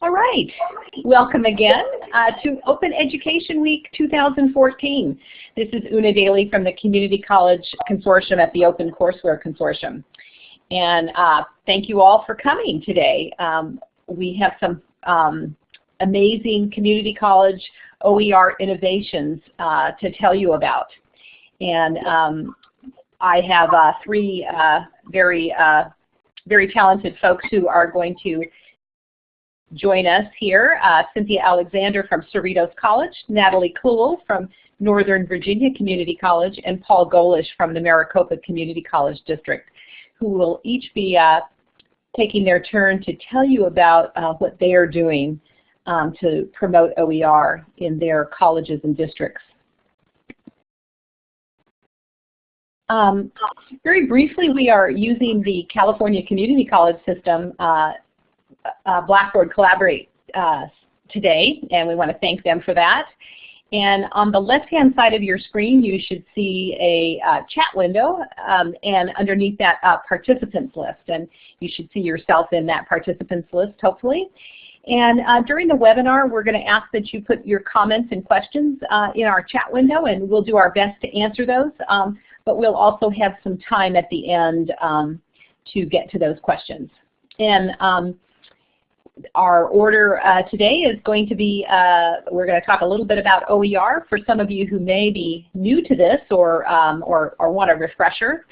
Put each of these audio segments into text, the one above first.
All right, welcome again uh, to Open Education Week 2014. This is Una Daly from the Community College Consortium at the Open Courseware Consortium. And uh, thank you all for coming today. Um, we have some um, amazing community college OER innovations uh, to tell you about. And um, I have uh, three uh, very, uh, very talented folks who are going to join us here. Uh, Cynthia Alexander from Cerritos College, Natalie Cool from Northern Virginia Community College, and Paul Golisch from the Maricopa Community College District, who will each be uh, taking their turn to tell you about uh, what they are doing um, to promote OER in their colleges and districts. Um, very briefly, we are using the California Community College system uh, uh, Blackboard Collaborate uh, today, and we want to thank them for that. And on the left-hand side of your screen, you should see a uh, chat window, um, and underneath that, uh, participants list. And you should see yourself in that participants list, hopefully. And uh, during the webinar, we're going to ask that you put your comments and questions uh, in our chat window, and we'll do our best to answer those. Um, but we'll also have some time at the end um, to get to those questions. And um, our order uh, today is going to be, uh, we're going to talk a little bit about OER for some of you who may be new to this or, um, or, or, want a refresher.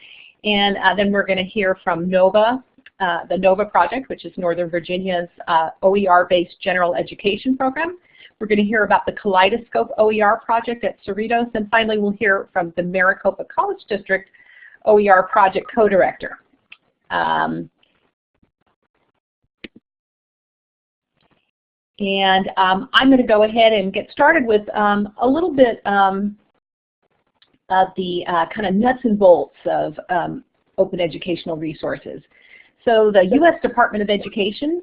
And uh, then we're going to hear from NOVA, uh, the NOVA project, which is Northern Virginia's uh, OER-based general education program. We're going to hear about the Kaleidoscope OER project at Cerritos. And finally, we'll hear from the Maricopa College District OER project co-director. Um, And um, I'm going to go ahead and get started with um, a little bit um, of the uh, kind of nuts and bolts of um, open educational resources. So the U.S. Department of Education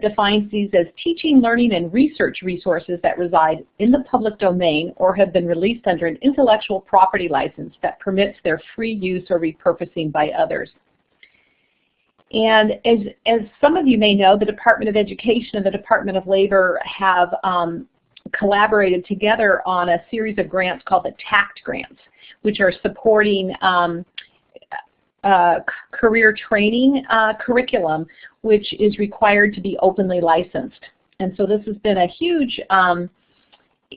defines these as teaching, learning, and research resources that reside in the public domain or have been released under an intellectual property license that permits their free use or repurposing by others. And as, as some of you may know, the Department of Education and the Department of Labor have um, collaborated together on a series of grants called the TAACCCT grants, which are supporting um, uh, career training uh, curriculum, which is required to be openly licensed. And so this has been a huge um,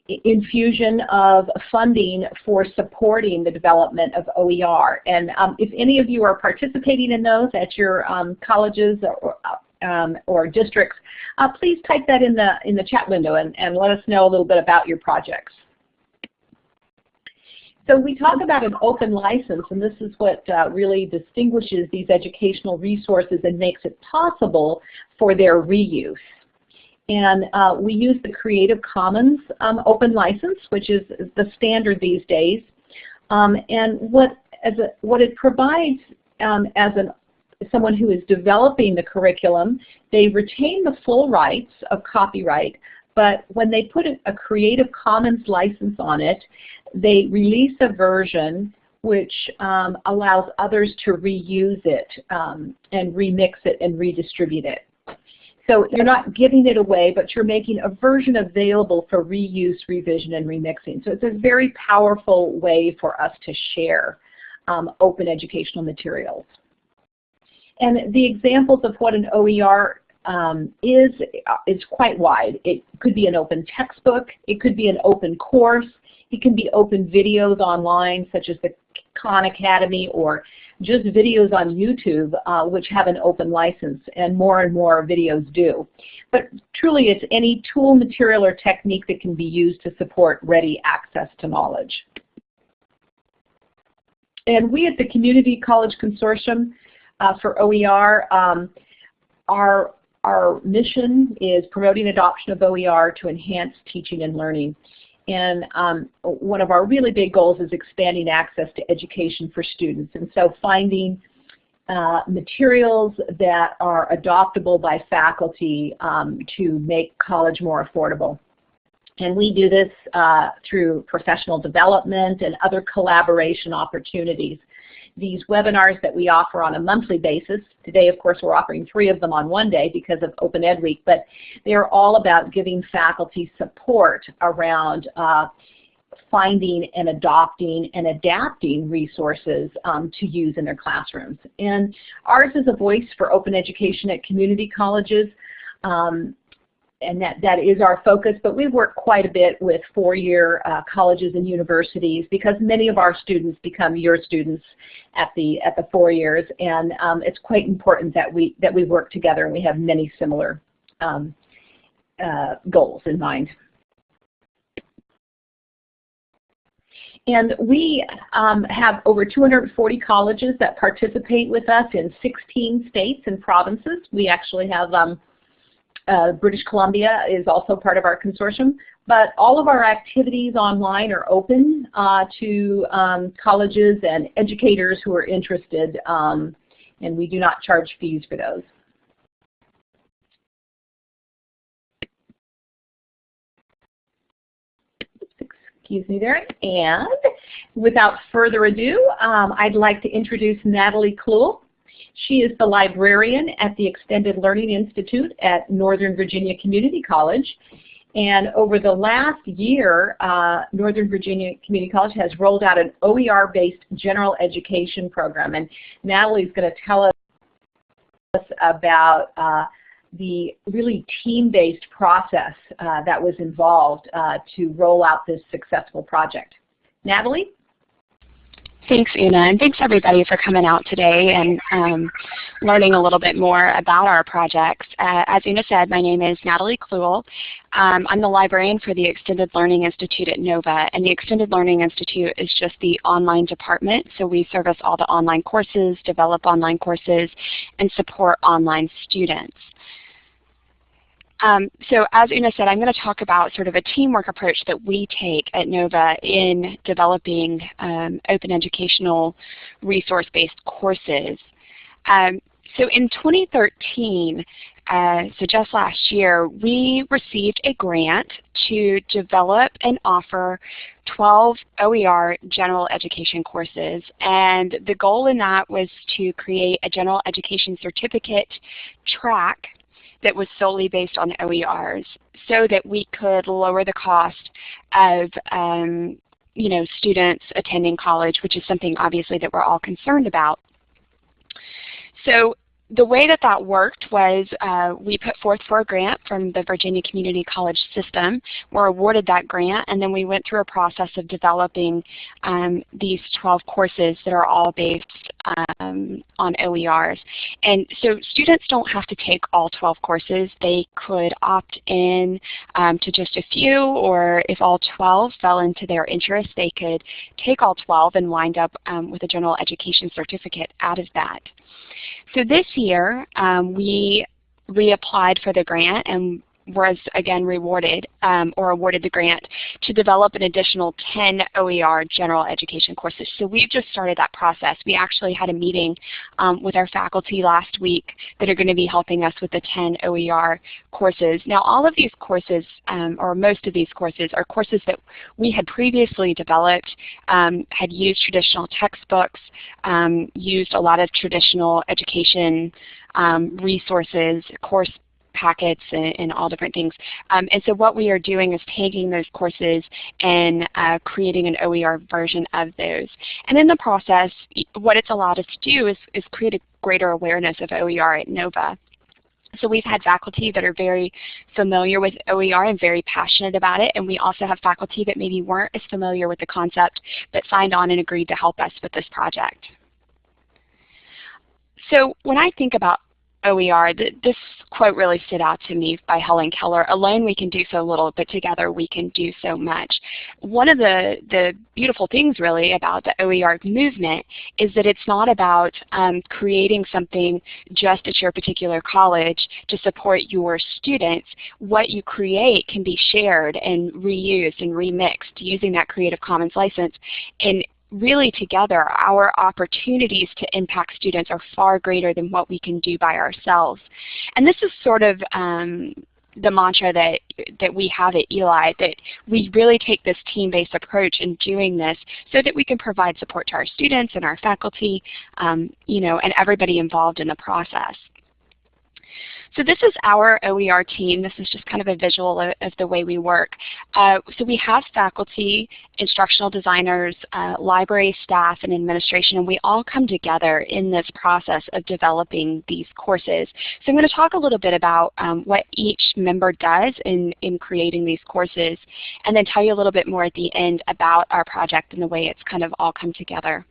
infusion of funding for supporting the development of OER. And um, if any of you are participating in those at your um, colleges or, um, or districts, uh, please type that in the, in the chat window and, and let us know a little bit about your projects. So we talk about an open license, and this is what uh, really distinguishes these educational resources and makes it possible for their reuse. And uh, we use the Creative Commons um, open license, which is the standard these days. Um, and what, as a, what it provides um, as an, someone who is developing the curriculum, they retain the full rights of copyright, but when they put a, a Creative Commons license on it, they release a version which um, allows others to reuse it um, and remix it and redistribute it. So you're not giving it away, but you're making a version available for reuse, revision, and remixing. So it's a very powerful way for us to share um, open educational materials. And the examples of what an OER um, is, uh, is quite wide. It could be an open textbook, it could be an open course, it can be open videos online such as the Khan Academy or just videos on YouTube uh, which have an open license, and more and more videos do. But truly it's any tool, material, or technique that can be used to support ready access to knowledge. And we at the Community College Consortium uh, for OER, um, our, our mission is promoting adoption of OER to enhance teaching and learning. And um, one of our really big goals is expanding access to education for students. And so finding uh, materials that are adoptable by faculty um, to make college more affordable. And we do this uh, through professional development and other collaboration opportunities. These webinars that we offer on a monthly basis. Today, of course, we're offering three of them on one day because of Open Ed Week, but they're all about giving faculty support around uh, finding and adopting and adapting resources um, to use in their classrooms. And ours is a voice for open education at community colleges. Um, and that, that is our focus, but we work quite a bit with four-year uh, colleges and universities because many of our students become your students at the, at the four years, and um, it's quite important that we, that we work together and we have many similar um, uh, goals in mind. And we um, have over 240 colleges that participate with us in 16 states and provinces. We actually have um, uh, British Columbia is also part of our consortium. But all of our activities online are open uh, to um, colleges and educators who are interested, um, and we do not charge fees for those. excuse me there. And without further ado, um, I'd like to introduce Natalie Kluhl. She is the librarian at the Extended Learning Institute at Northern Virginia Community College. And over the last year, uh, Northern Virginia Community College has rolled out an OER-based general education program. And Natalie's going to tell us about uh, the really team-based process uh, that was involved uh, to roll out this successful project. Natalie? Thanks, Una, and thanks everybody for coming out today and um, learning a little bit more about our projects. Uh, as Una said, my name is Natalie Kluhl. Um, I'm the librarian for the Extended Learning Institute at NOVA, and the Extended Learning Institute is just the online department, so we service all the online courses, develop online courses, and support online students. Um, so as Una said, I'm going to talk about sort of a teamwork approach that we take at NOVA in developing um, open educational resource-based courses. Um, so in 2013, uh, so just last year, we received a grant to develop and offer 12 OER general education courses. And the goal in that was to create a general education certificate track that was solely based on OERs so that we could lower the cost of um, you know, students attending college, which is something obviously that we're all concerned about. So the way that that worked was uh, we put forth for a grant from the Virginia Community College system. We're awarded that grant and then we went through a process of developing um, these 12 courses that are all based um, on OERs. And so students don't have to take all 12 courses. They could opt in um, to just a few or if all 12 fell into their interest, they could take all 12 and wind up um, with a general education certificate out of that. So this year, um, we reapplied for the grant and was again rewarded um, or awarded the grant to develop an additional 10 OER general education courses. So we've just started that process. We actually had a meeting um, with our faculty last week that are going to be helping us with the 10 OER courses. Now all of these courses, um, or most of these courses, are courses that we had previously developed, um, had used traditional textbooks, um, used a lot of traditional education um, resources, course packets and, and all different things. Um, and so what we are doing is taking those courses and uh, creating an OER version of those. And in the process, what it's allowed us to do is, is create a greater awareness of OER at NOVA. So we've had faculty that are very familiar with OER and very passionate about it, and we also have faculty that maybe weren't as familiar with the concept but signed on and agreed to help us with this project. So when I think about OER, this quote really stood out to me by Helen Keller. Alone we can do so little, but together we can do so much. One of the, the beautiful things really about the OER movement is that it's not about um, creating something just at your particular college to support your students. What you create can be shared and reused and remixed using that Creative Commons license. And really together, our opportunities to impact students are far greater than what we can do by ourselves. And this is sort of um, the mantra that, that we have at ELI, that we really take this team-based approach in doing this so that we can provide support to our students and our faculty, um, you know, and everybody involved in the process. So this is our OER team. This is just kind of a visual of, of the way we work. Uh, so we have faculty, instructional designers, uh, library staff, and administration, and we all come together in this process of developing these courses. So I'm going to talk a little bit about um, what each member does in, in creating these courses, and then tell you a little bit more at the end about our project and the way it's kind of all come together.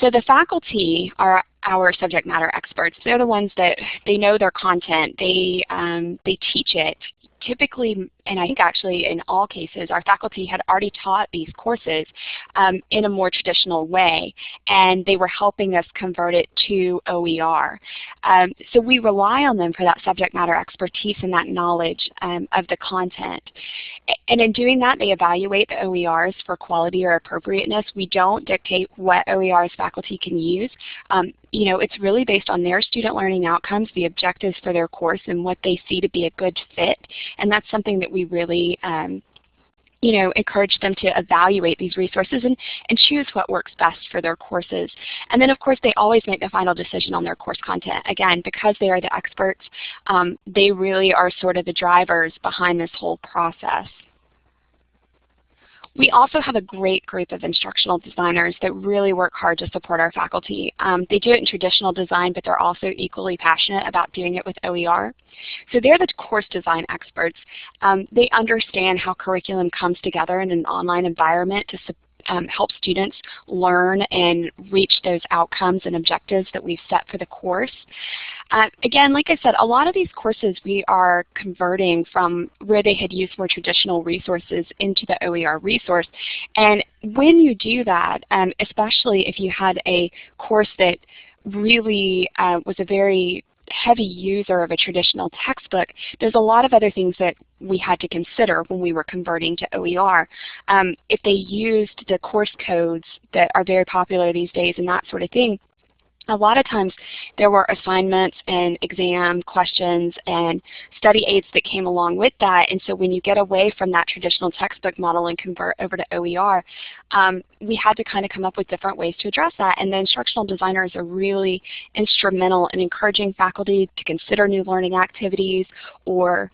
So the faculty are our subject matter experts. They're the ones that they know their content. They, um, they teach it typically, and I think actually in all cases, our faculty had already taught these courses um, in a more traditional way, and they were helping us convert it to OER. Um, so we rely on them for that subject matter expertise and that knowledge um, of the content. And in doing that, they evaluate the OERs for quality or appropriateness. We don't dictate what OERs faculty can use. Um, you know, it's really based on their student learning outcomes, the objectives for their course, and what they see to be a good fit. And that's something that we really um, you know, encourage them to evaluate these resources and, and choose what works best for their courses. And then of course they always make the final decision on their course content. Again, because they are the experts, um, they really are sort of the drivers behind this whole process. We also have a great group of instructional designers that really work hard to support our faculty. Um, they do it in traditional design, but they're also equally passionate about doing it with OER. So they're the course design experts. Um, they understand how curriculum comes together in an online environment to um, help students learn and reach those outcomes and objectives that we've set for the course. Uh, again, like I said, a lot of these courses we are converting from where they had used more traditional resources into the OER resource. And when you do that, um, especially if you had a course that really uh, was a very heavy user of a traditional textbook, there's a lot of other things that we had to consider when we were converting to OER. Um, if they used the course codes that are very popular these days and that sort of thing, a lot of times there were assignments and exam questions and study aids that came along with that. And so when you get away from that traditional textbook model and convert over to OER, um, we had to kind of come up with different ways to address that. And the instructional designers are really instrumental in encouraging faculty to consider new learning activities or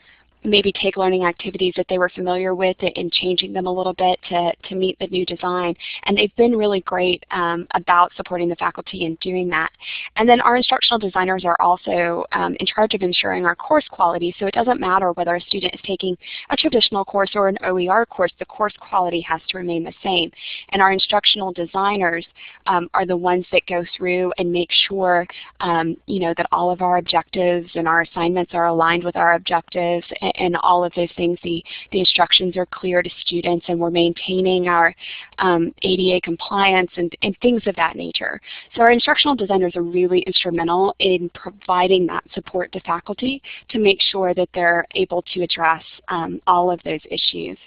maybe take learning activities that they were familiar with and changing them a little bit to, to meet the new design. And they've been really great um, about supporting the faculty in doing that. And then our instructional designers are also um, in charge of ensuring our course quality. So it doesn't matter whether a student is taking a traditional course or an OER course, the course quality has to remain the same. And our instructional designers um, are the ones that go through and make sure um, you know, that all of our objectives and our assignments are aligned with our objectives all of those things. The, the instructions are clear to students and we're maintaining our um, ADA compliance and, and things of that nature. So our instructional designers are really instrumental in providing that support to faculty to make sure that they're able to address um, all of those issues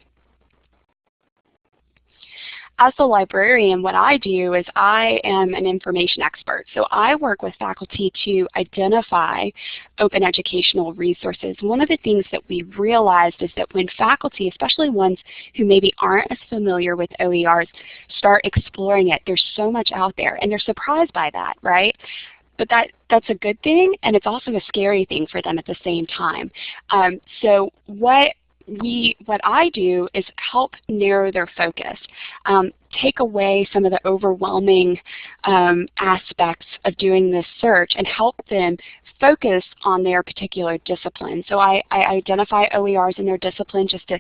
as a librarian, what I do is I am an information expert. So I work with faculty to identify open educational resources. One of the things that we realized is that when faculty, especially ones who maybe aren't as familiar with OERs, start exploring it, there's so much out there, and they're surprised by that, right? but that that's a good thing and it's also a scary thing for them at the same time. Um, so what we, what I do is help narrow their focus, um, take away some of the overwhelming um, aspects of doing this search and help them focus on their particular discipline. So I, I identify OERs in their discipline just to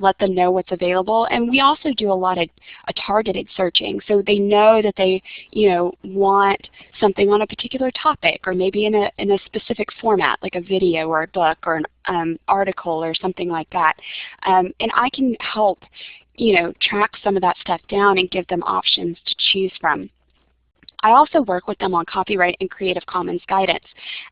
let them know what's available. And we also do a lot of targeted searching. So they know that they you know, want something on a particular topic or maybe in a, in a specific format like a video or a book or an um, article or something like that. Um, and I can help you know, track some of that stuff down and give them options to choose from. I also work with them on copyright and Creative Commons guidance.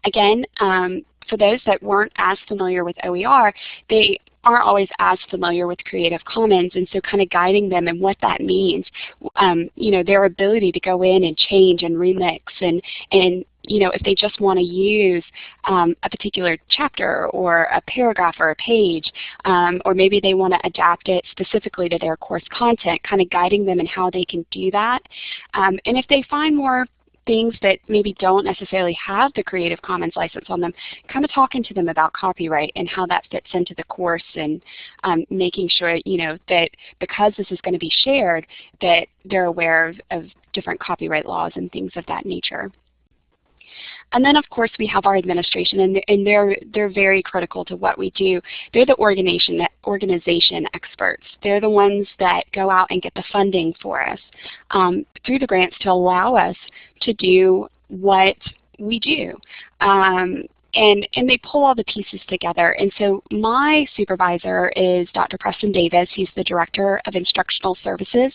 Again, um, for those that weren't as familiar with OER, they aren't always as familiar with Creative Commons, and so kind of guiding them and what that means, um, you know, their ability to go in and change and remix and, and you know, if they just want to use um, a particular chapter or a paragraph or a page, um, or maybe they want to adapt it specifically to their course content, kind of guiding them in how they can do that. Um, and if they find more things that maybe don't necessarily have the Creative Commons license on them, kind of talking to them about copyright and how that fits into the course and um, making sure you know that because this is going to be shared that they're aware of, of different copyright laws and things of that nature. And then of course we have our administration and, and they're, they're very critical to what we do. They're the organization, organization experts. They're the ones that go out and get the funding for us um, through the grants to allow us to do what we do. Um, and, and they pull all the pieces together. And so my supervisor is Dr. Preston Davis. He's the Director of Instructional Services.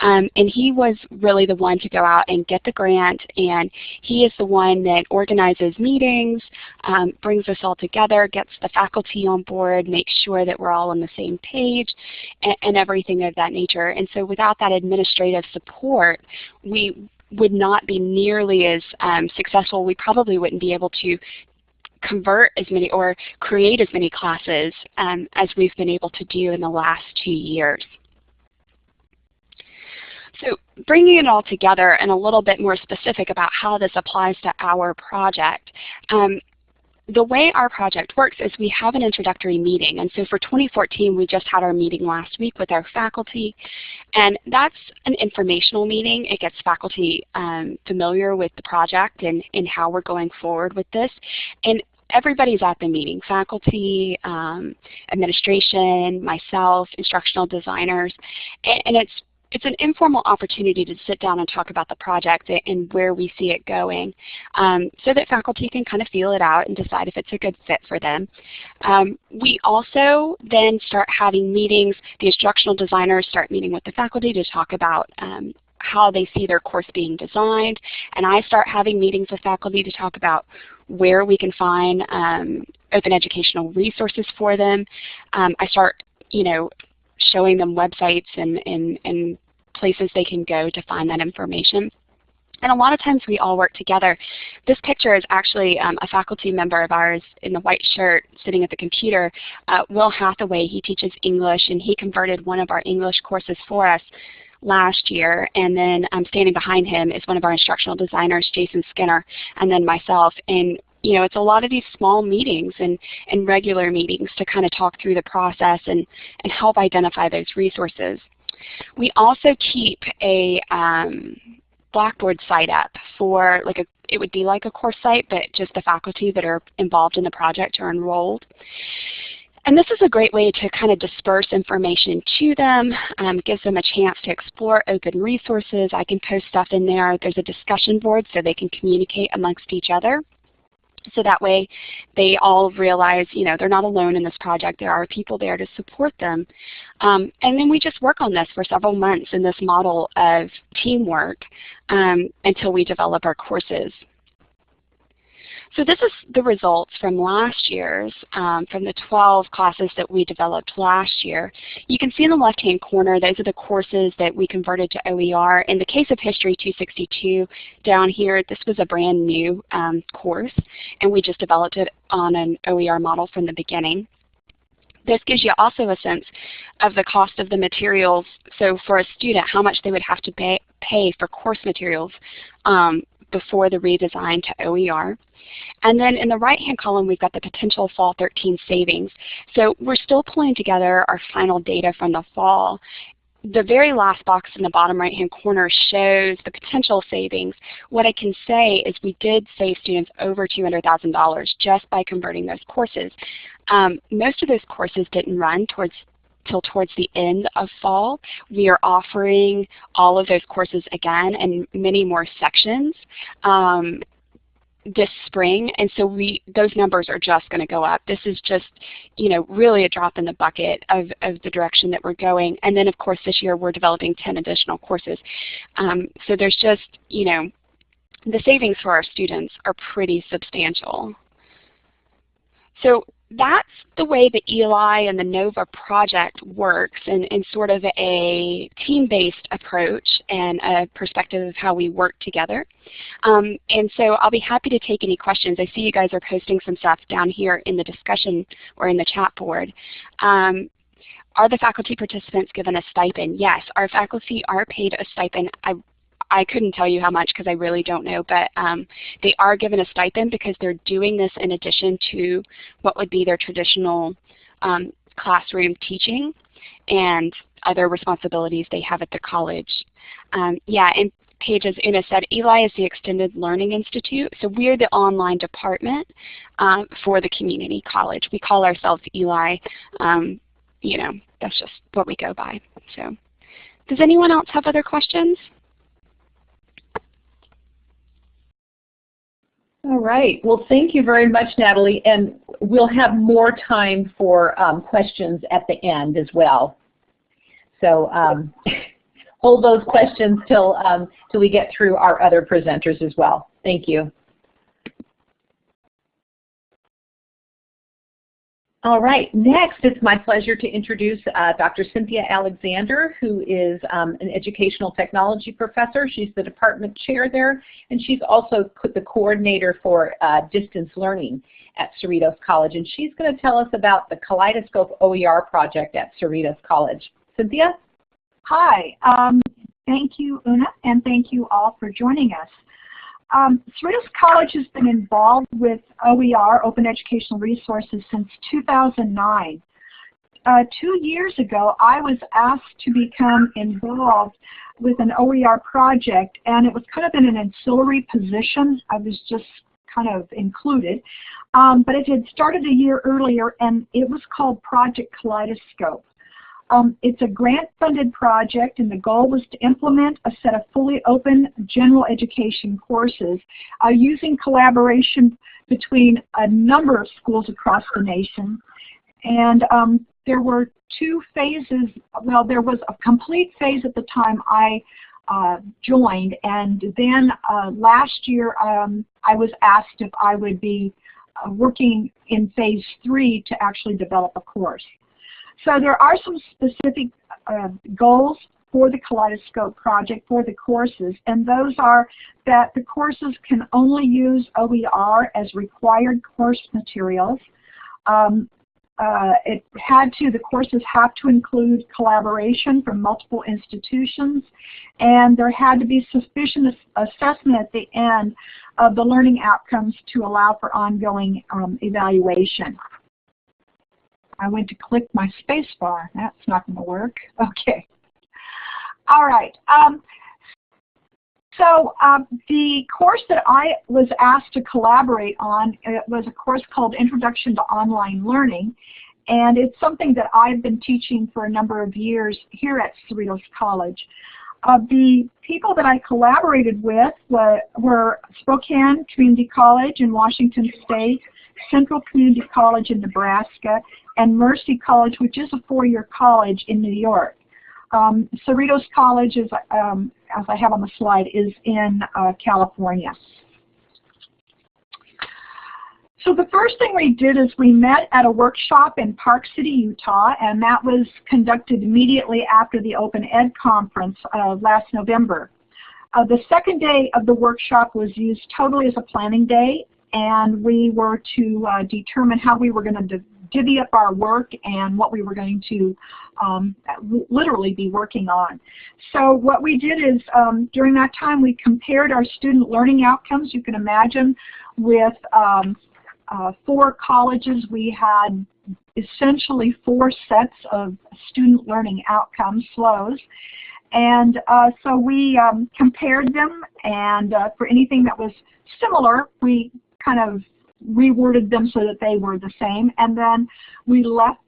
Um, and he was really the one to go out and get the grant. And he is the one that organizes meetings, um, brings us all together, gets the faculty on board, makes sure that we're all on the same page, and, and everything of that nature. And so without that administrative support, we would not be nearly as um, successful. We probably wouldn't be able to convert as many or create as many classes um, as we've been able to do in the last two years. So bringing it all together and a little bit more specific about how this applies to our project. Um, the way our project works is we have an introductory meeting. And so for 2014, we just had our meeting last week with our faculty. And that's an informational meeting. It gets faculty um, familiar with the project and, and how we're going forward with this. And everybody's at the meeting, faculty, um, administration, myself, instructional designers, and, and, it's it's an informal opportunity to sit down and talk about the project and where we see it going um, so that faculty can kind of feel it out and decide if it's a good fit for them. Um, we also then start having meetings. The instructional designers start meeting with the faculty to talk about um, how they see their course being designed. And I start having meetings with faculty to talk about where we can find um, open educational resources for them. Um, I start, you know, showing them websites and, and, and places they can go to find that information. And a lot of times we all work together. This picture is actually um, a faculty member of ours in the white shirt sitting at the computer. Uh, Will Hathaway, he teaches English and he converted one of our English courses for us last year. And then um, standing behind him is one of our instructional designers, Jason Skinner, and then myself. And you know, it's a lot of these small meetings and, and regular meetings to kind of talk through the process and, and help identify those resources. We also keep a um, Blackboard site up for like a, it would be like a course site, but just the faculty that are involved in the project are enrolled. And this is a great way to kind of disperse information to them, um, gives them a chance to explore open resources. I can post stuff in there. There's a discussion board so they can communicate amongst each other. So that way they all realize, you know, they're not alone in this project. There are people there to support them. Um, and then we just work on this for several months in this model of teamwork um, until we develop our courses. So this is the results from last year's, um, from the 12 classes that we developed last year. You can see in the left-hand corner, those are the courses that we converted to OER. In the case of History 262, down here, this was a brand new um, course, and we just developed it on an OER model from the beginning. This gives you also a sense of the cost of the materials. So for a student, how much they would have to pay, pay for course materials um, before the redesign to OER. And then in the right-hand column, we've got the potential fall 13 savings. So we're still pulling together our final data from the fall. The very last box in the bottom right-hand corner shows the potential savings. What I can say is we did save students over $200,000 just by converting those courses. Um, most of those courses didn't run towards till towards the end of fall. We are offering all of those courses again and many more sections. Um, this spring, and so we those numbers are just going to go up. This is just, you know, really a drop in the bucket of, of the direction that we're going. And then, of course, this year we're developing 10 additional courses. Um, so there's just, you know, the savings for our students are pretty substantial. So that's the way the ELI and the NOVA project works in, in sort of a team-based approach and a perspective of how we work together. Um, and so I'll be happy to take any questions. I see you guys are posting some stuff down here in the discussion or in the chat board. Um, are the faculty participants given a stipend? Yes, our faculty are paid a stipend. I I couldn't tell you how much because I really don't know, but um, they are given a stipend because they're doing this in addition to what would be their traditional um, classroom teaching and other responsibilities they have at the college. Um, yeah, and Paige, as Una said, ELI is the Extended Learning Institute, so we're the online department um, for the community college. We call ourselves ELI. Um, you know, that's just what we go by. So, does anyone else have other questions? All right. Well, thank you very much, Natalie. And we'll have more time for um, questions at the end as well. So um, hold those questions till, um, till we get through our other presenters as well. Thank you. All right, next it's my pleasure to introduce uh, Dr. Cynthia Alexander, who is um, an educational technology professor. She's the department chair there, and she's also the coordinator for uh, distance learning at Cerritos College. And she's going to tell us about the Kaleidoscope OER project at Cerritos College. Cynthia? Hi, um, thank you, Una, and thank you all for joining us. Um, Cerritos College has been involved with OER, Open Educational Resources, since 2009. Uh, two years ago, I was asked to become involved with an OER project, and it was kind of in an ancillary position. I was just kind of included. Um, but it had started a year earlier, and it was called Project Kaleidoscope. Um, it's a grant-funded project, and the goal was to implement a set of fully open general education courses uh, using collaboration between a number of schools across the nation. And um, there were two phases. Well, there was a complete phase at the time I uh, joined, and then uh, last year um, I was asked if I would be uh, working in phase three to actually develop a course. So there are some specific uh, goals for the Kaleidoscope project for the courses, and those are that the courses can only use OER as required course materials. Um, uh, it had to, the courses have to include collaboration from multiple institutions, and there had to be sufficient assessment at the end of the learning outcomes to allow for ongoing um, evaluation. I went to click my space bar. That's not going to work. Okay. All right. Um, so um, the course that I was asked to collaborate on it was a course called Introduction to Online Learning. And it's something that I've been teaching for a number of years here at Cerritos College. Uh, the people that I collaborated with were, were Spokane Community College in Washington State, Central Community College in Nebraska, and Mercy College, which is a four-year college in New York. Um, Cerritos College, is, um, as I have on the slide, is in uh, California. So the first thing we did is we met at a workshop in Park City, Utah, and that was conducted immediately after the Open Ed conference uh, last November. Uh, the second day of the workshop was used totally as a planning day, and we were to uh, determine how we were going to divvy up our work and what we were going to um, literally be working on. So what we did is um, during that time we compared our student learning outcomes. You can imagine with um, uh, four colleges we had essentially four sets of student learning outcomes flows. And uh, so we um, compared them and uh, for anything that was similar, we kind of reworded them so that they were the same, and then we left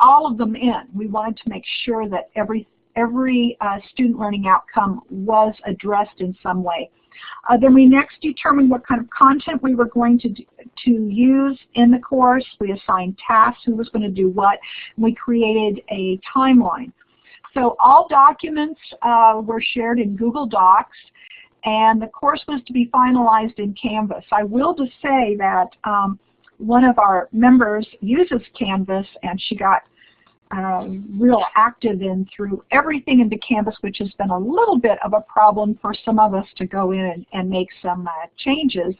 all of them in. We wanted to make sure that every every uh, student learning outcome was addressed in some way. Uh, then we next determined what kind of content we were going to, do, to use in the course. We assigned tasks, who was going to do what. we created a timeline. So all documents uh, were shared in Google Docs and the course was to be finalized in Canvas. I will just say that um, one of our members uses Canvas and she got uh, real active in through everything into Canvas, which has been a little bit of a problem for some of us to go in and, and make some uh, changes,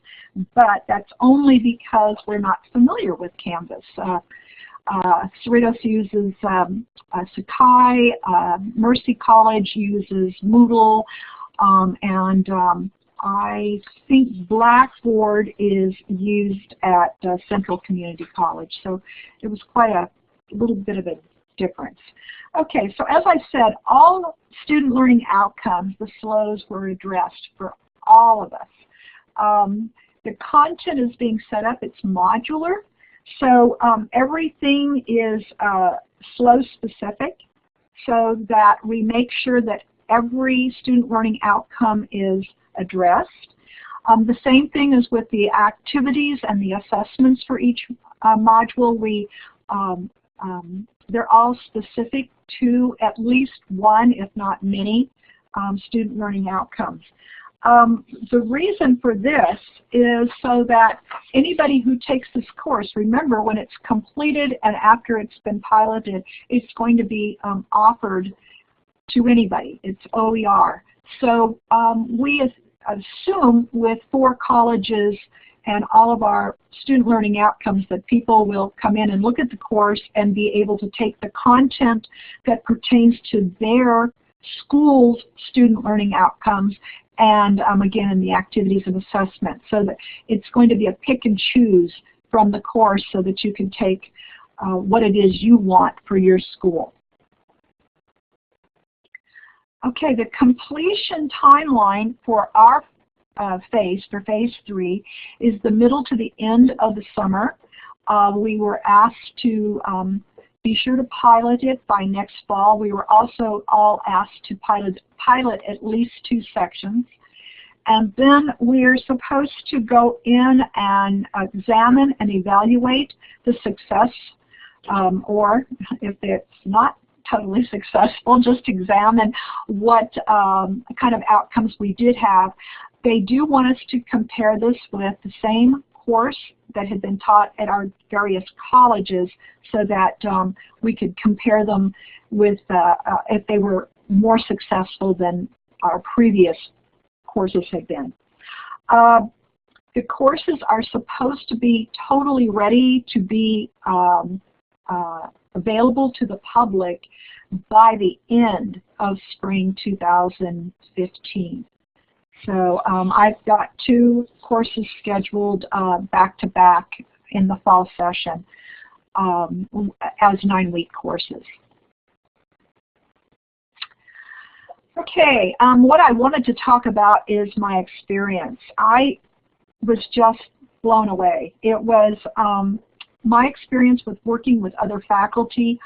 but that's only because we're not familiar with Canvas. Uh, uh, Cerritos uses um, uh, Sakai, uh, Mercy College uses Moodle, um, and um, I think Blackboard is used at uh, Central Community College. So it was quite a little bit of a difference. Okay, so as I said, all student learning outcomes, the SLOs were addressed for all of us. Um, the content is being set up, it's modular. So um, everything is uh, SLO specific so that we make sure that every student learning outcome is addressed. Um, the same thing is with the activities and the assessments for each uh, module. We, um, um, they're all specific to at least one, if not many, um, student learning outcomes. Um, the reason for this is so that anybody who takes this course, remember when it's completed and after it's been piloted, it's going to be um, offered to anybody. It's OER. So um, we assume with four colleges and all of our student learning outcomes that people will come in and look at the course and be able to take the content that pertains to their school's student learning outcomes and um, again in the activities and assessment. So that it's going to be a pick and choose from the course so that you can take uh, what it is you want for your school. Okay, the completion timeline for our uh, phase, for phase three, is the middle to the end of the summer. Uh, we were asked to um, be sure to pilot it by next fall. We were also all asked to pilot, pilot at least two sections. And then we're supposed to go in and examine and evaluate the success um, or if it's not totally successful, just examine what um, kind of outcomes we did have. They do want us to compare this with the same course that had been taught at our various colleges so that um, we could compare them with uh, uh, if they were more successful than our previous courses had been. Uh, the courses are supposed to be totally ready to be um, uh, available to the public by the end of spring 2015. So um, I've got two courses scheduled uh, back to back in the fall session um, as nine-week courses. Okay, um, what I wanted to talk about is my experience. I was just blown away. It was um, my experience with working with other faculty,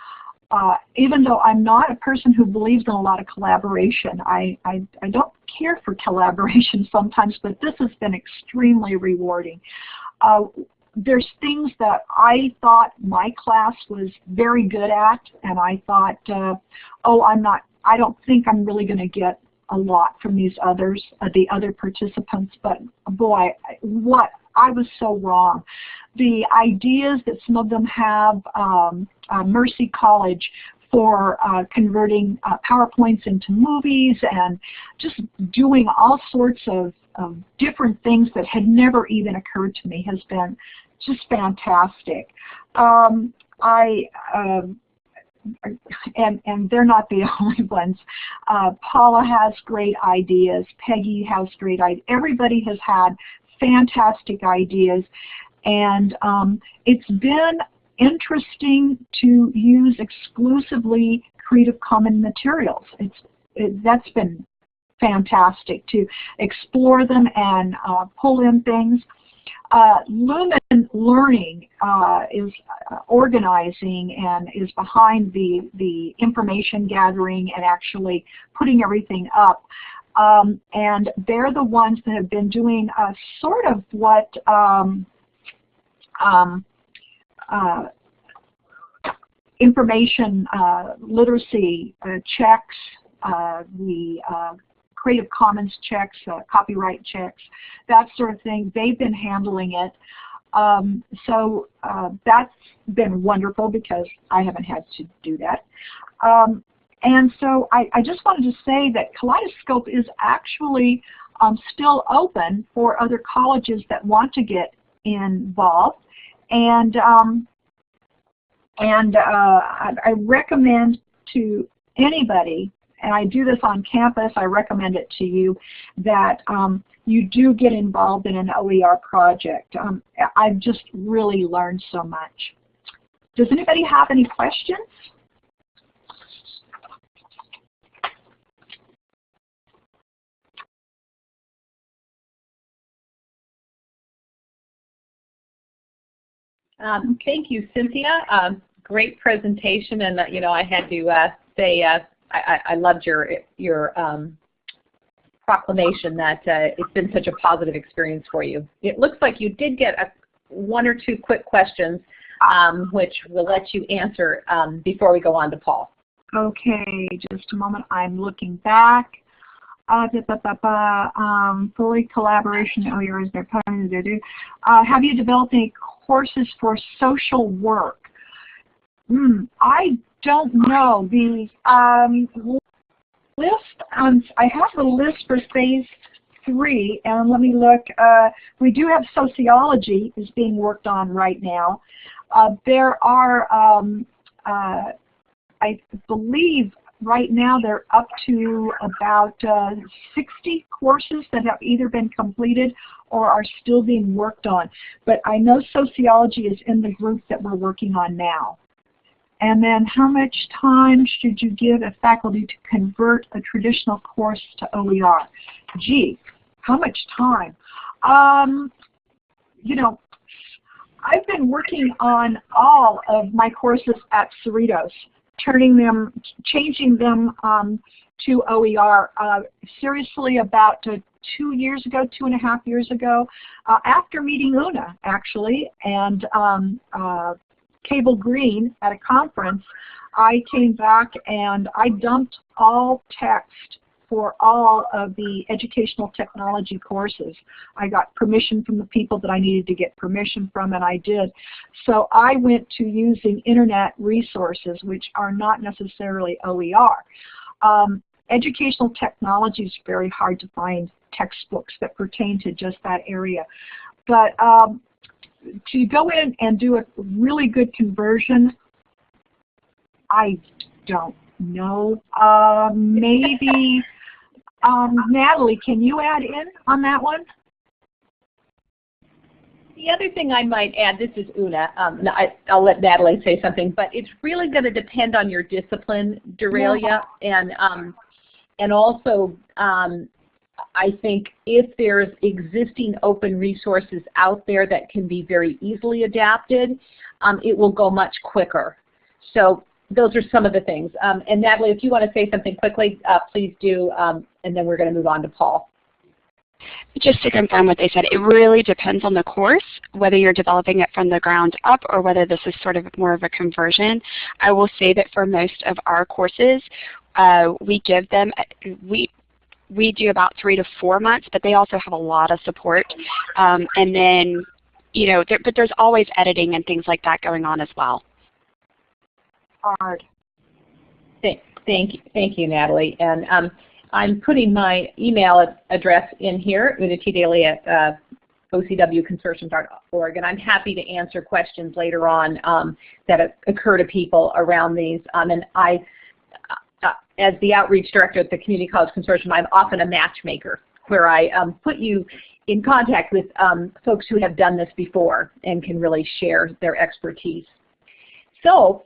uh, even though I'm not a person who believes in a lot of collaboration, I, I, I don't care for collaboration sometimes, but this has been extremely rewarding. Uh, there's things that I thought my class was very good at, and I thought, uh, oh, I'm not, I don't think I'm really going to get a lot from these others, uh, the other participants, but boy, what, I was so wrong. The ideas that some of them have, um, uh, Mercy College for uh, converting uh, PowerPoints into movies and just doing all sorts of, of, different things that had never even occurred to me has been just fantastic. Um, I uh, and and they're not the only ones. Uh, Paula has great ideas. Peggy has great ideas. Everybody has had fantastic ideas, and um, it's been interesting to use exclusively Creative Commons materials. It's it, that's been fantastic to explore them and uh, pull in things. Uh, Lumen Learning uh, is uh, organizing and is behind the, the information gathering and actually putting everything up. Um, and they're the ones that have been doing uh, sort of what um, um, uh, information uh, literacy uh, checks, uh, the uh, Creative Commons checks, copyright checks, that sort of thing. They've been handling it. Um, so uh, that's been wonderful because I haven't had to do that. Um, and so I, I, just wanted to say that Kaleidoscope is actually um, still open for other colleges that want to get involved. And um, and uh, I, I recommend to anybody, and I do this on campus, I recommend it to you, that um, you do get involved in an OER project. Um, I've just really learned so much. Does anybody have any questions? Um, thank you, Cynthia. Um, great presentation, and uh, you know I had to uh, say uh, I, I, loved your your um, proclamation that uh, it's been such a positive experience for you. It looks like you did get a, one or two quick questions, um, which we'll let you answer um, before we go on to Paul. Okay, just a moment. I'm looking back. Uh, da, da, da, um, fully collaboration. Oh, yours. They're uh, Have you developed any courses for social work? Hmm, I don't know. The um, list, um, I have the list for phase three, and let me look. Uh, we do have sociology is being worked on right now. Uh, there are, um, uh, I believe, right now they're up to about uh, 60 courses that have either been completed or are still being worked on. But I know sociology is in the group that we're working on now. And then how much time should you give a faculty to convert a traditional course to OER? Gee, how much time? Um, you know, I've been working on all of my courses at Cerritos turning them, changing them um, to OER uh, seriously about uh, two years ago, two and a half years ago, uh, after meeting Una actually, and um, uh, Cable Green at a conference, I came back and I dumped all text for all of the educational technology courses. I got permission from the people that I needed to get permission from, and I did. So I went to using internet resources, which are not necessarily OER. Um, educational technology is very hard to find textbooks that pertain to just that area. But um, to go in and do a really good conversion, I don't know. Uh, maybe um, Natalie, can you add in on that one? The other thing I might add, this is Una, um, I, will let Natalie say something, but it's really going to depend on your discipline, Deralia, yeah. and um, and also um, I think if there's existing open resources out there that can be very easily adapted, um, it will go much quicker. So those are some of the things. Um, and Natalie, if you want to say something quickly, uh, please do, um, and then we're going to move on to Paul. Just to confirm what they said, it really depends on the course, whether you're developing it from the ground up or whether this is sort of more of a conversion. I will say that for most of our courses, uh, we give them, we, we do about three to four months, but they also have a lot of support. Um, and then, you know, there, but there's always editing and things like that going on as well hard. Thank, thank you, thank you, Natalie. And um, I'm putting my email address in here, unitdaily at uh, ocwconsortium.org, and I'm happy to answer questions later on um, that occur to people around these. Um, and I, uh, uh, as the outreach director at the Community College Consortium, I'm often a matchmaker where I um, put you in contact with um, folks who have done this before and can really share their expertise. So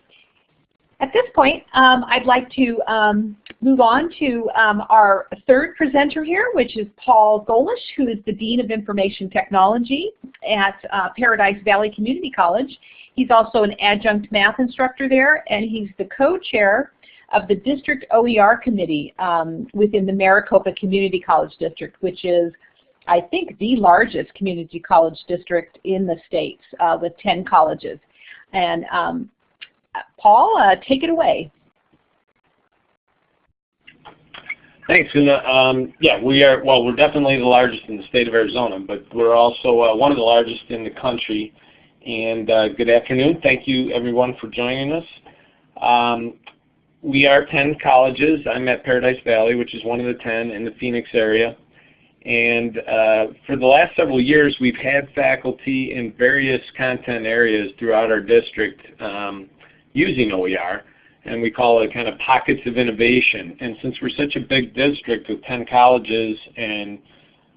at this point, um, I'd like to um, move on to um, our third presenter here, which is Paul Golisch, who is the Dean of Information Technology at uh, Paradise Valley Community College. He's also an adjunct math instructor there, and he's the co-chair of the District OER Committee um, within the Maricopa Community College District, which is, I think, the largest community college district in the states uh, with 10 colleges. And um, Paul, uh, take it away. Thanks. And, um, yeah, we are, well, we're definitely the largest in the state of Arizona, but we're also uh, one of the largest in the country. And uh, good afternoon. Thank you, everyone, for joining us. Um, we are 10 colleges. I'm at Paradise Valley, which is one of the 10 in the Phoenix area. And uh, for the last several years, we've had faculty in various content areas throughout our district um, using OER and we call it kind of pockets of innovation. And since we're such a big district with 10 colleges and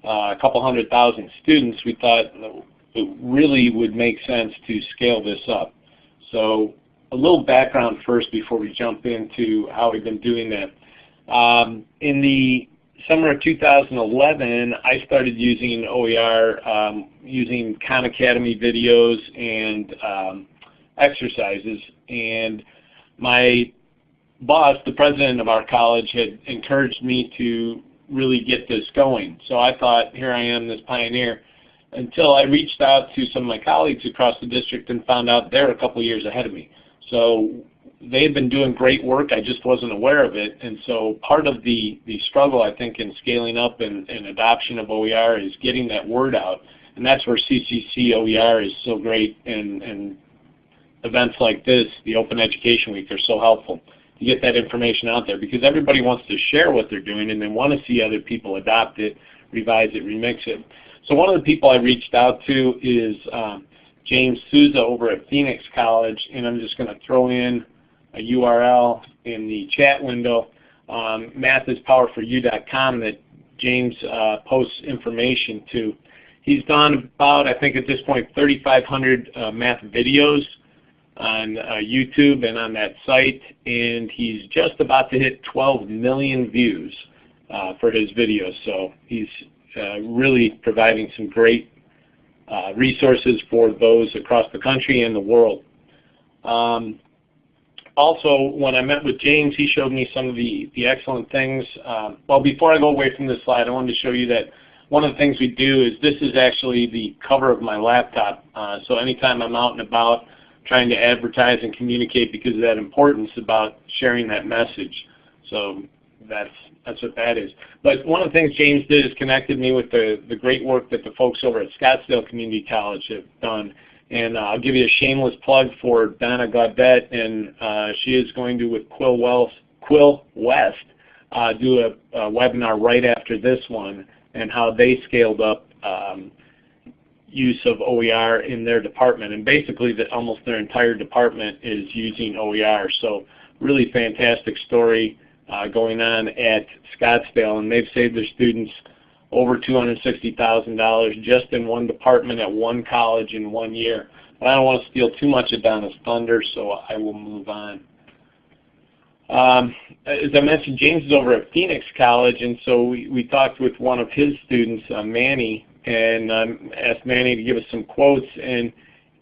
uh, a couple hundred thousand students, we thought it really would make sense to scale this up. So a little background first before we jump into how we've been doing that. Um, in the summer of 2011, I started using OER, um, using Khan Academy videos and um, exercises. And my boss, the president of our college, had encouraged me to really get this going. So I thought, here I am, this pioneer, until I reached out to some of my colleagues across the district and found out they're a couple years ahead of me. So they had been doing great work, I just wasn't aware of it. And so part of the, the struggle, I think, in scaling up and, and adoption of OER is getting that word out. And that's where CCC OER is so great and, and events like this, the Open Education Week, are so helpful to get that information out there because everybody wants to share what they're doing and they want to see other people adopt it, revise it, remix it. So one of the people I reached out to is um, James Sousa over at Phoenix College, and I'm just going to throw in a URL in the chat window, um, mathispowerforyou.com that James uh, posts information to. He's done about, I think at this point, 3,500 uh, math videos on uh, YouTube and on that site, and he's just about to hit 12 million views uh, for his videos. So he's uh, really providing some great uh, resources for those across the country and the world. Um, also, when I met with James, he showed me some of the, the excellent things. Um, well, before I go away from this slide, I wanted to show you that one of the things we do is this is actually the cover of my laptop. Uh, so anytime I'm out and about, trying to advertise and communicate because of that importance about sharing that message. So that's that's what that is. But one of the things James did is connected me with the, the great work that the folks over at Scottsdale Community College have done. And uh, I'll give you a shameless plug for Donna Gaudet, and uh, she is going to, with Quill, Wells, Quill West, uh, do a, a, webinar right after this one and how they scaled up um, use of OER in their department. And basically that almost their entire department is using OER. So really fantastic story uh, going on at Scottsdale. And they've saved their students over $260,000 just in one department at one college in one year. But I don't want to steal too much of Donna's thunder, so I will move on. Um, as I mentioned, James is over at Phoenix College, and so we, we talked with one of his students, uh, Manny, and um, asked Manny to give us some quotes. And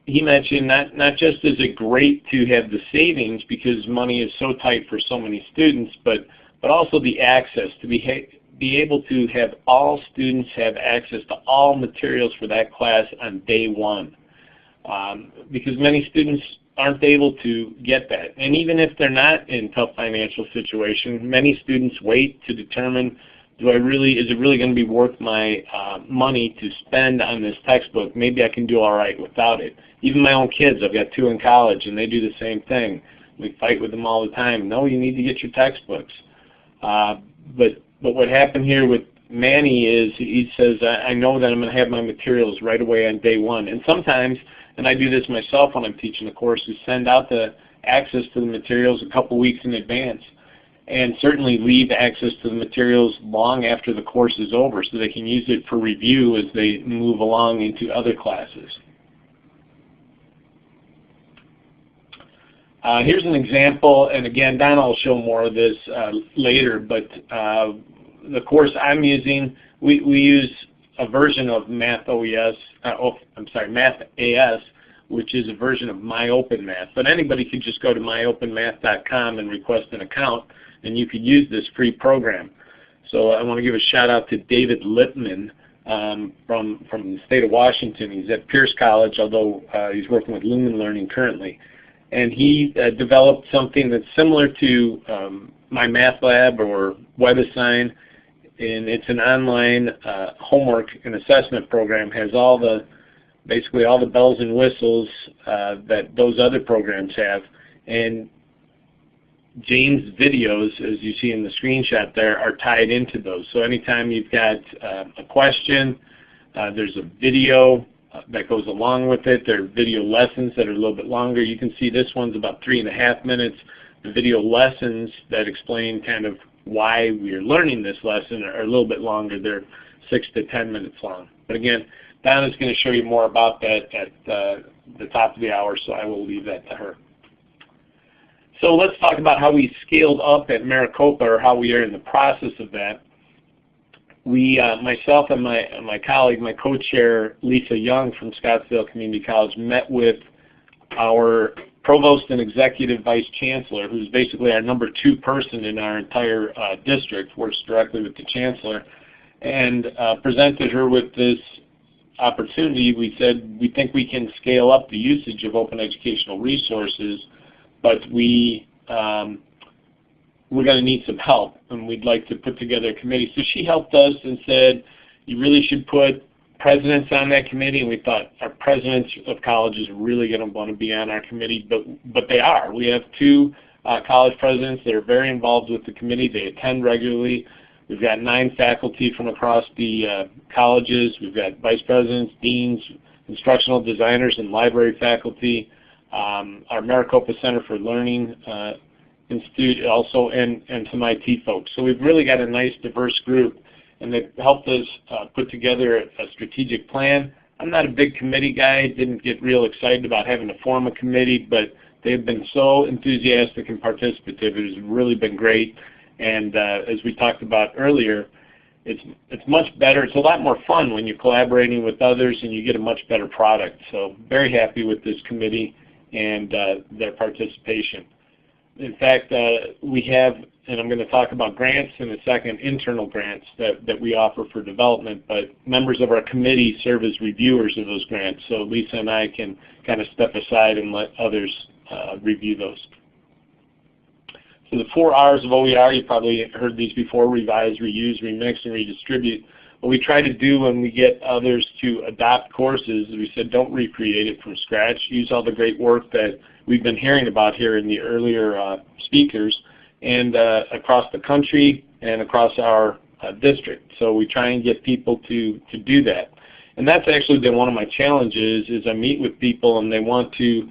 he mentioned not, not just is it great to have the savings because money is so tight for so many students, but, but also the access to be, be able to have all students have access to all materials for that class on day one. Um, because many students aren't able to get that. And even if they're not in tough financial situation, many students wait to determine do I really, is it really going to be worth my uh, money to spend on this textbook? Maybe I can do all right without it. Even my own kids, I've got two in college, and they do the same thing. We fight with them all the time. No, you need to get your textbooks. Uh, but but what happened here with Manny is he says, I, I know that I'm going to have my materials right away on day one. And sometimes, and I do this myself when I'm teaching a course, we send out the access to the materials a couple weeks in advance and certainly leave access to the materials long after the course is over so they can use it for review as they move along into other classes. Uh, here's an example, and again, Donna will show more of this uh, later, but uh, the course I'm using, we, we use a version of Math OES, uh, oh, I'm sorry, Math AS, which is a version of MyOpenMath. But anybody could just go to myopenmath.com and request an account and you could use this free program. So I want to give a shout out to David Lippman um, from, from the state of Washington. He's at Pierce College, although uh, he's working with Lumen Learning currently. And he uh, developed something that's similar to um, Lab or WebAssign, and it's an online uh, homework and assessment program. Has all the basically all the bells and whistles uh, that those other programs have, and Jane's videos, as you see in the screenshot there, are tied into those. So anytime you've got uh, a question, uh, there's a video uh, that goes along with it. There are video lessons that are a little bit longer. You can see this one's about three and a half minutes. The video lessons that explain kind of why we're learning this lesson are a little bit longer. They're six to ten minutes long. But again, Donna's going to show you more about that at uh, the top of the hour, so I will leave that to her. So let's talk about how we scaled up at Maricopa or how we are in the process of that. We, uh, myself and my, my colleague, my co-chair, Lisa Young from Scottsdale Community College, met with our provost and executive vice chancellor, who's basically our number two person in our entire uh, district, works directly with the chancellor, and uh, presented her with this opportunity. We said we think we can scale up the usage of open educational resources but we um, we're going to need some help, and we'd like to put together a committee. So she helped us and said, you really should put presidents on that committee, and we thought our presidents of colleges really going to want to be on our committee, but but they are. We have two uh, college presidents that are very involved with the committee. They attend regularly. We've got nine faculty from across the uh, colleges. We've got vice presidents, deans, instructional designers, and library faculty um, our Maricopa Center for Learning uh, Institute also, and, and some IT folks. So we've really got a nice diverse group, and they've helped us uh, put together a, a strategic plan. I'm not a big committee guy, didn't get real excited about having to form a committee, but they've been so enthusiastic and participative. It has really been great. And uh, as we talked about earlier, it's it's much better. It's a lot more fun when you're collaborating with others and you get a much better product. So very happy with this committee and uh, their participation. In fact, uh, we have, and I'm going to talk about grants in a second, internal grants that, that we offer for development, but members of our committee serve as reviewers of those grants, so Lisa and I can kind of step aside and let others uh, review those. So the four R's of OER, you probably heard these before, revise, reuse, remix, and redistribute. What we try to do when we get others to adopt courses is we said don't recreate it from scratch. Use all the great work that we've been hearing about here in the earlier uh, speakers and uh, across the country and across our uh, district. So we try and get people to, to do that. And that's actually been one of my challenges is I meet with people and they want to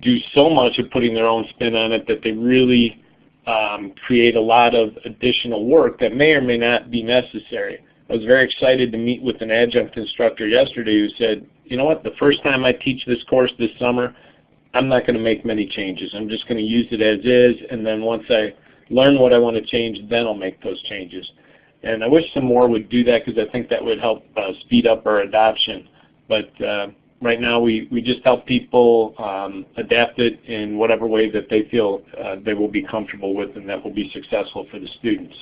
do so much of putting their own spin on it that they really um, create a lot of additional work that may or may not be necessary. I was very excited to meet with an adjunct instructor yesterday who said, you know what, the first time I teach this course this summer, I'm not going to make many changes. I'm just going to use it as is, and then once I learn what I want to change, then I'll make those changes. And I wish some more would do that because I think that would help uh, speed up our adoption. But uh, right now we, we just help people um, adapt it in whatever way that they feel uh, they will be comfortable with and that will be successful for the students.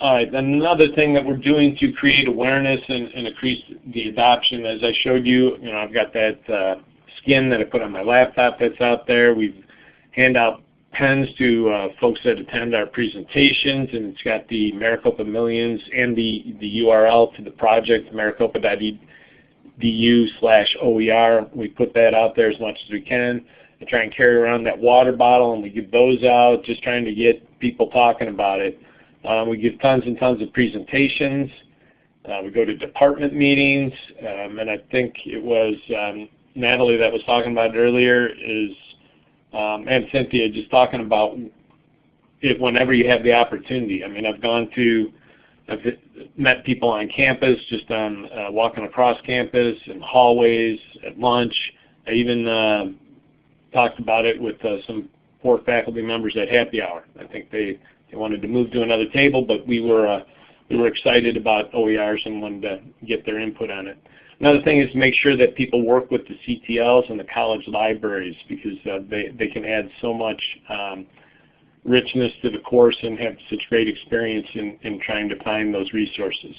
Another thing that we're doing to create awareness and, and increase the adoption, as I showed you, you know, I've got that uh, skin that I put on my laptop that's out there. We hand out pens to uh, folks that attend our presentations, and it's got the Maricopa Millions and the, the URL to the project, maricopa.edu slash OER. We put that out there as much as we can. I try and carry around that water bottle, and we give those out, just trying to get people talking about it. Um, we give tons and tons of presentations. Uh, we go to department meetings, um, and I think it was um, Natalie that was talking about it earlier, is and Cynthia just talking about it whenever you have the opportunity. I mean, I've gone to, I've met people on campus, just on uh, walking across campus, in hallways, at lunch. I even uh, talked about it with uh, some poor faculty members at happy hour. I think they they wanted to move to another table, but we were uh, we were excited about OERs and wanted to get their input on it. Another thing is to make sure that people work with the CTLs and the college libraries because uh, they, they can add so much um, richness to the course and have such great experience in, in trying to find those resources.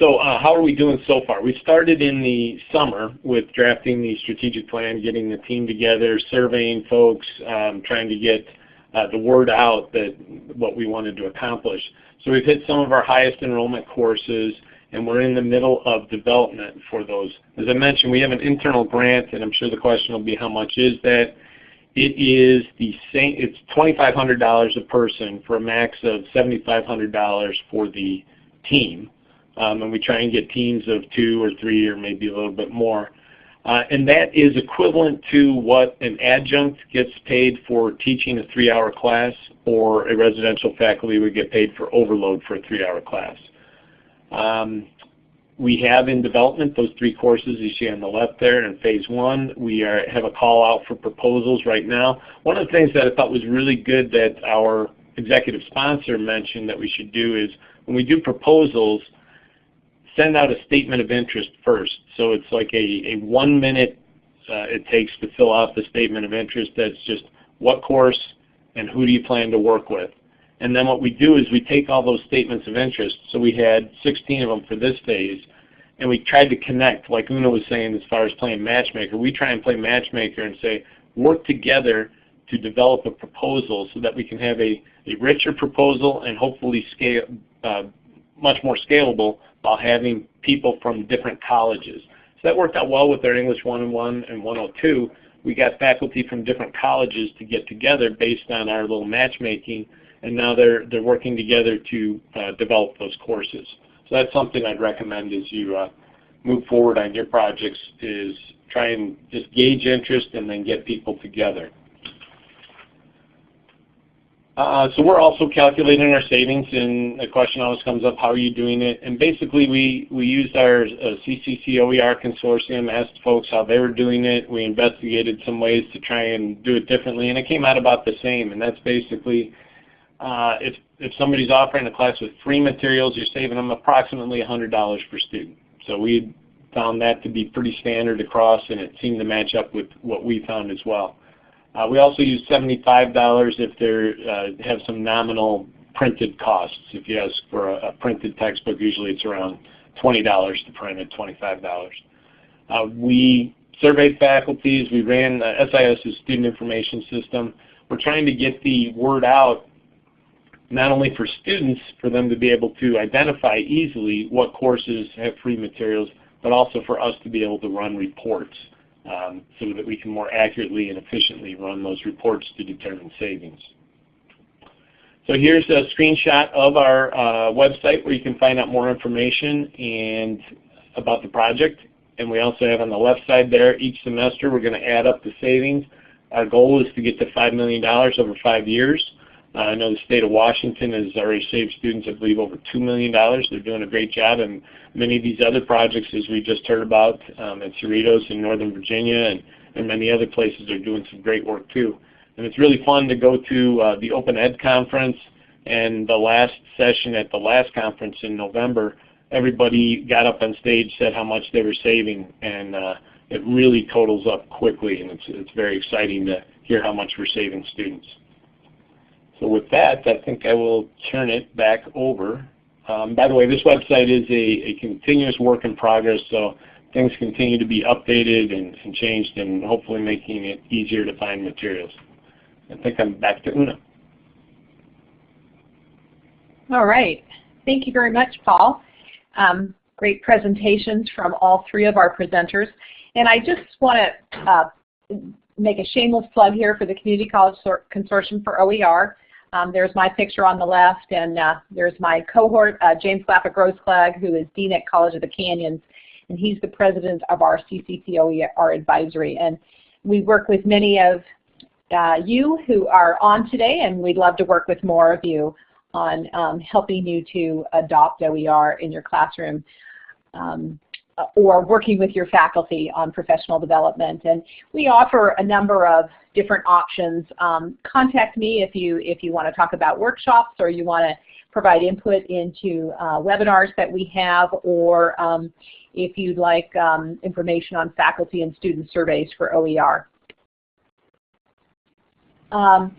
So uh, how are we doing so far? We started in the summer with drafting the strategic plan, getting the team together, surveying folks, um, trying to get uh, the word out that what we wanted to accomplish. So we've hit some of our highest enrollment courses and we're in the middle of development for those. As I mentioned, we have an internal grant and I'm sure the question will be how much is that? It is the same, it's $2,500 a person for a max of $7,500 for the team. Um, and we try and get teams of two or three or maybe a little bit more. Uh, and that is equivalent to what an adjunct gets paid for teaching a three-hour class or a residential faculty would get paid for overload for a three-hour class. Um, we have in development those three courses you see on the left there in phase one. We are, have a call out for proposals right now. One of the things that I thought was really good that our executive sponsor mentioned that we should do is when we do proposals, send out a statement of interest first. So it's like a, a one minute uh, it takes to fill out the statement of interest that's just what course and who do you plan to work with. And then what we do is we take all those statements of interest. So we had 16 of them for this phase. And we tried to connect, like Una was saying as far as playing matchmaker. We try and play matchmaker and say, work together to develop a proposal so that we can have a, a richer proposal and hopefully scale, uh, much more scalable while having people from different colleges. So that worked out well with our English 101 and 102. We got faculty from different colleges to get together based on our little matchmaking, and now they're, they're working together to uh, develop those courses. So that's something I'd recommend as you uh, move forward on your projects is try and just gauge interest and then get people together. Uh, so we're also calculating our savings, and the question always comes up, how are you doing it? And basically, we, we used our uh, CCC OER consortium, asked folks how they were doing it. We investigated some ways to try and do it differently, and it came out about the same. And that's basically, uh, if, if somebody's offering a class with free materials, you're saving them approximately $100 per student. So we found that to be pretty standard across, and it seemed to match up with what we found as well. Uh, we also use $75 if they uh, have some nominal printed costs. If you ask for a, a, printed textbook, usually it's around $20 to print it, $25. Uh, we surveyed faculties. We ran uh, SIS's student information system. We're trying to get the word out not only for students, for them to be able to identify easily what courses have free materials, but also for us to be able to run reports um, so that we can more accurately and efficiently run those reports to determine savings. So here's a screenshot of our uh, website where you can find out more information and about the project. And we also have on the left side there, each semester we're going to add up the savings. Our goal is to get to $5 million over five years. Uh, I know the state of Washington has already saved students, I believe, over $2 million. They're doing a great job. And many of these other projects, as we just heard about um, at Cerritos in Northern Virginia and, and many other places are doing some great work too. And it's really fun to go to uh, the Open Ed conference and the last session at the last conference in November, everybody got up on stage, said how much they were saving, and uh, it really totals up quickly, and it's, it's very exciting to hear how much we're saving students. So with that, I think I will turn it back over. Um, by the way, this website is a, a, continuous work in progress, so things continue to be updated and, and, changed and hopefully making it easier to find materials. I think I'm back to Una. All right. Thank you very much, Paul. Um, great presentations from all three of our presenters. And I just want to uh, make a shameless plug here for the Community College Consortium for OER. Um, there's my picture on the left, and uh, there's my cohort, uh, James Glapa-Grossklag, who is Dean at College of the Canyons, and he's the president of our CCCOER advisory. And we work with many of uh, you who are on today, and we'd love to work with more of you on um, helping you to adopt OER in your classroom. Um, or working with your faculty on professional development. And we offer a number of different options. Um, contact me if you, if you want to talk about workshops or you want to provide input into uh, webinars that we have or um, if you'd like um, information on faculty and student surveys for OER. Um,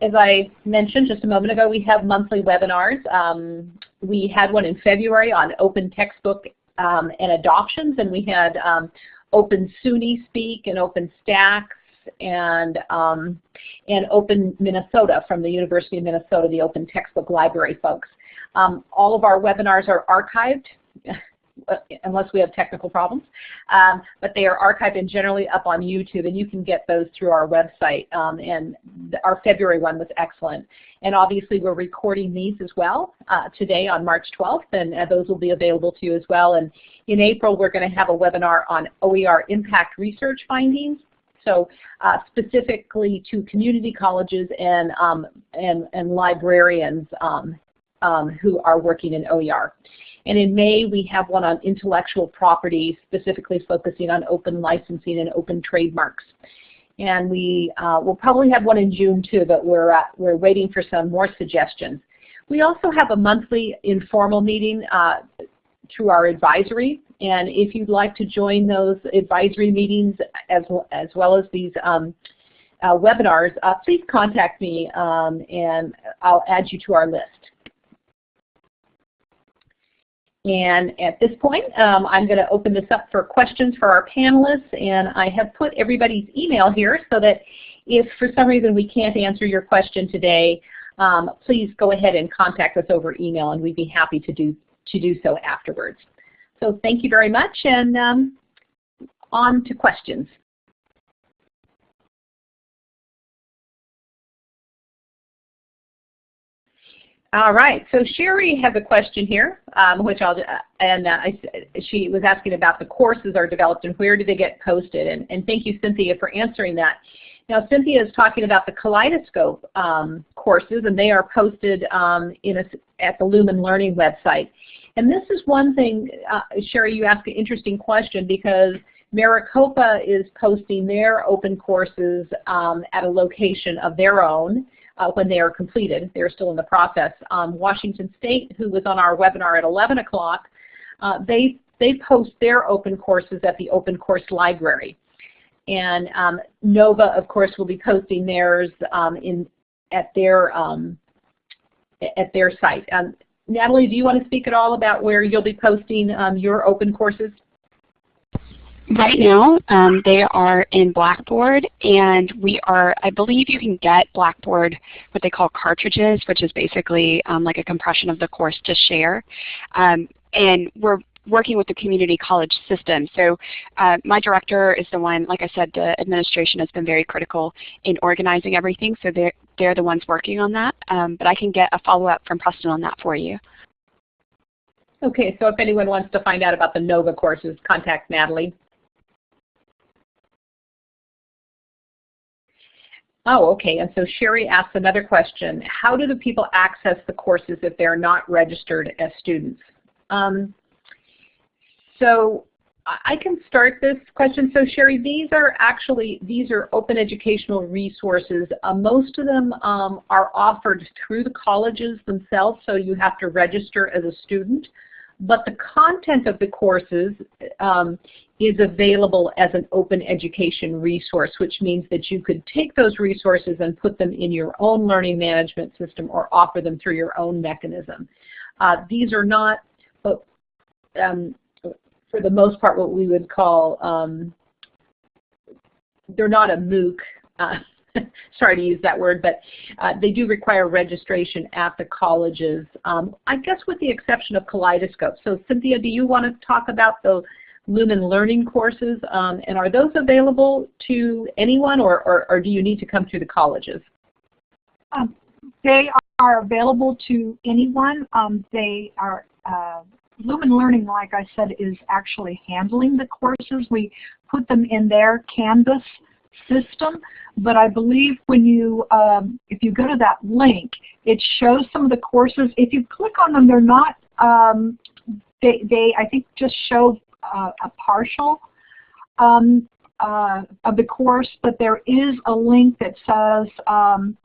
as I mentioned just a moment ago, we have monthly webinars. Um, we had one in February on open textbook um, and adoptions, and we had um, Open SUNY Speak and Open Stacks and um, and Open Minnesota from the University of Minnesota, the Open Textbook Library folks. Um, all of our webinars are archived unless we have technical problems. Um, but they are archived and generally up on YouTube, and you can get those through our website. Um, and our February one was excellent. And obviously, we're recording these as well uh, today on March 12th, and uh, those will be available to you as well. And in April, we're going to have a webinar on OER impact research findings. So uh, specifically to community colleges and, um, and, and librarians um, um, who are working in OER. And in May, we have one on intellectual property, specifically focusing on open licensing and open trademarks. And we uh, will probably have one in June too, but we're, uh, we're waiting for some more suggestions. We also have a monthly informal meeting uh, through our advisory. And if you'd like to join those advisory meetings as, as well as these um, uh, webinars, uh, please contact me um, and I'll add you to our list. And at this point, um, I'm going to open this up for questions for our panelists, and I have put everybody's email here so that if for some reason we can't answer your question today, um, please go ahead and contact us over email, and we'd be happy to do, to do so afterwards. So thank you very much, and um, on to questions. All right, so Sherry has a question here, um, which I'll, and uh, I, she was asking about the courses are developed and where do they get posted, and, and thank you, Cynthia, for answering that. Now, Cynthia is talking about the Kaleidoscope um, courses, and they are posted um, in a, at the Lumen Learning website. And this is one thing, uh, Sherry, you asked an interesting question because Maricopa is posting their open courses um, at a location of their own, uh, when they are completed. They're still in the process. Um, Washington State, who was on our webinar at 11 o'clock, uh, they, they post their open courses at the Open Course Library. And um, NOVA, of course, will be posting theirs um, in, at, their, um, at their site. Um, Natalie, do you want to speak at all about where you'll be posting um, your open courses? Right now, um, they are in Blackboard, and we are, I believe you can get Blackboard, what they call cartridges, which is basically um, like a compression of the course to share. Um, and we're working with the community college system. So uh, my director is the one, like I said, the administration has been very critical in organizing everything, so they're, they're the ones working on that. Um, but I can get a follow-up from Preston on that for you. Okay, so if anyone wants to find out about the NOVA courses, contact Natalie. Oh, okay. And so Sherry asks another question. How do the people access the courses if they're not registered as students? Um, so I can start this question. So Sherry, these are actually, these are open educational resources. Uh, most of them um, are offered through the colleges themselves, so you have to register as a student. But the content of the courses um, is available as an open education resource, which means that you could take those resources and put them in your own learning management system or offer them through your own mechanism. Uh, these are not, um, for the most part, what we would call, um, they're not a MOOC. Uh, sorry to use that word, but uh, they do require registration at the colleges, um, I guess with the exception of Kaleidoscope. So Cynthia, do you want to talk about the Lumen Learning courses, um, and are those available to anyone, or, or, or, do you need to come through the colleges? Um, they are available to anyone. Um, they are uh, Lumen Learning, like I said, is actually handling the courses. We put them in their Canvas system, but I believe when you, um, if you go to that link, it shows some of the courses. If you click on them, they're not, um, they, they, I think, just show uh, a partial um, uh, of the course, but there is a link that says um,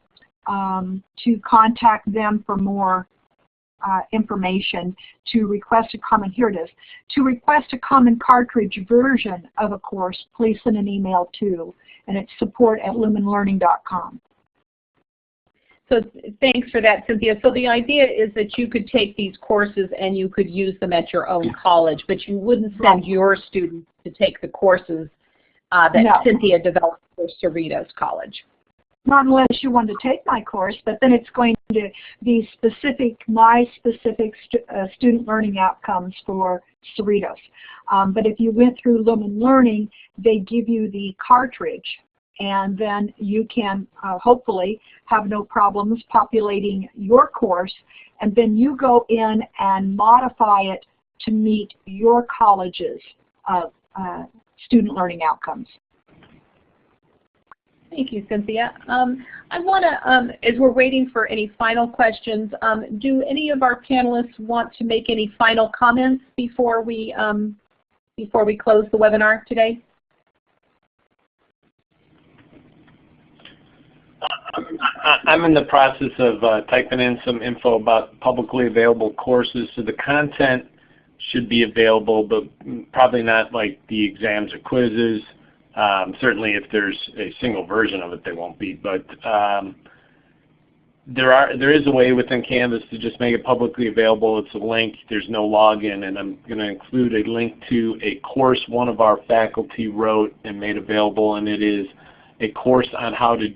um, to contact them for more uh, information to request a common, here it is, to request a common cartridge version of a course, please send an email to, and it's support at lumenlearning.com. So thanks for that, Cynthia. So the idea is that you could take these courses and you could use them at your own college, but you wouldn't send your students to take the courses uh, that No. Cynthia developed for Cerritos College. Not unless you want to take my course, but then it's going to be specific, my specific uh, student learning outcomes for Cerritos. Um, but if you went through Lumen Learning, they give you the cartridge and then you can uh, hopefully have no problems populating your course and then you go in and modify it to meet your college's uh, uh, student learning outcomes. Thank you, Cynthia. Um, I want to, um, as we're waiting for any final questions, um, do any of our panelists want to make any final comments before we um, before we close the webinar today? I'm in the process of uh, typing in some info about publicly available courses, so the content should be available, but probably not like the exams or quizzes. Um, certainly if there's a single version of it, they won't be. But um, there are there is a way within Canvas to just make it publicly available. It's a link. There's no login, and I'm going to include a link to a course one of our faculty wrote and made available, and it is a course on how to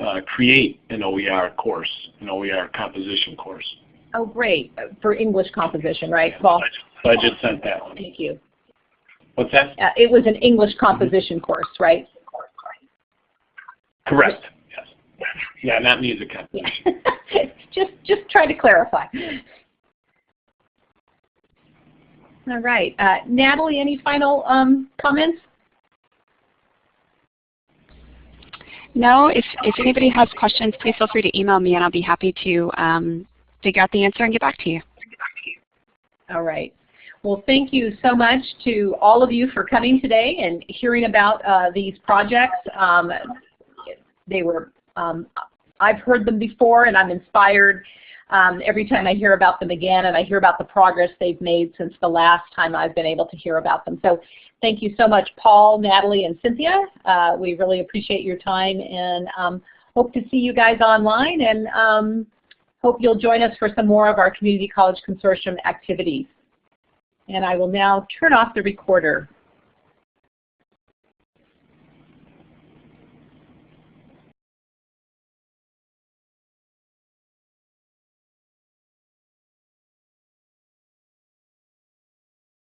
uh, create an OER course, an OER composition course. Oh, great. For English composition, right, Paul? So I just sent that one. Thank you. What's that? Uh, it was an English composition course, right? Correct. Yes. Yeah, not music Yeah. composition. just, just try to clarify. All right. Uh, Natalie, any final um, comments? No, if, if anybody has questions, please feel free to email me and I'll be happy to um, figure out the answer and get back to you. All right. Well, thank you so much to all of you for coming today and hearing about uh, these projects. Um, they were, um, I've heard them before and I'm inspired um, every time I hear about them again and I hear about the progress they've made since the last time I've been able to hear about them. So thank you so much, Paul, Natalie, and Cynthia. Uh, we really appreciate your time and um, hope to see you guys online and um, hope you'll join us for some more of our Community College Consortium activities. And I will now turn off the recorder.